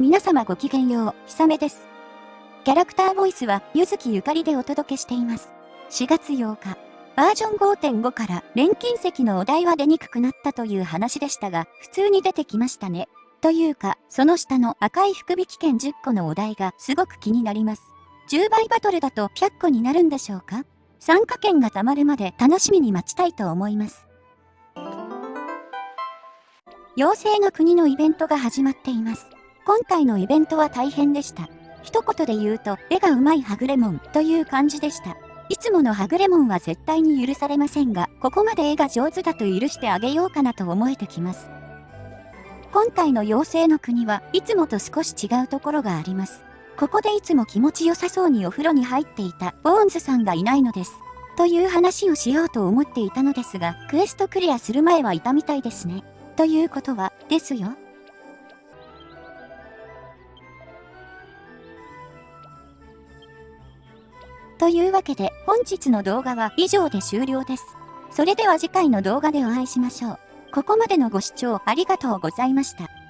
皆様ごきげんよう、ひさめです。キャラクターボイスは、ゆずきゆかりでお届けしています。4月8日、バージョン5.5から錬金石のお題は出にくくなったという話でしたが、普通に出てきましたね。というか、その下の赤い福引券10個のお題がすごく気になります。10倍バトルだと100個になるんでしょうか？参加券が貯まるまで楽しみに待ちたいと思います。妖精の国のイベントが始まっています。今回のイベントは大変でした。一言で言うと、絵がうまいはぐれもんという感じでした。いつものはぐれもんは絶対に許されませんが、ここまで絵が上手だと許してあげようかなと思えてきます。今回の妖精の国はいつもと少し違うところがあります。ここでいつも気持ちよさそうにお風呂に入っていたボーンズさんがいないのです。という話をしようと思っていたのですが、クエストクリアする前はいたみたいですね。ということは、ですよ。というわけで本日の動画は以上で終了です。それでは次回の動画でお会いしましょう。ここまでのご視聴ありがとうございました。